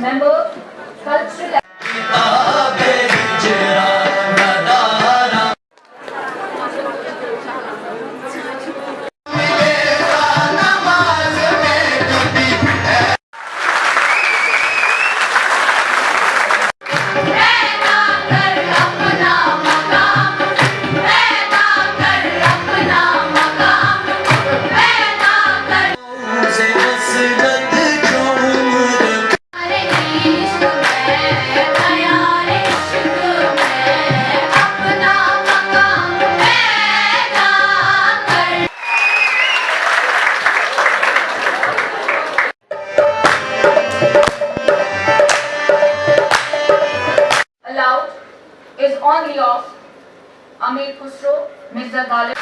member cultural is only of Amir Khusro, Mirza Ghalib.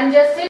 and just sit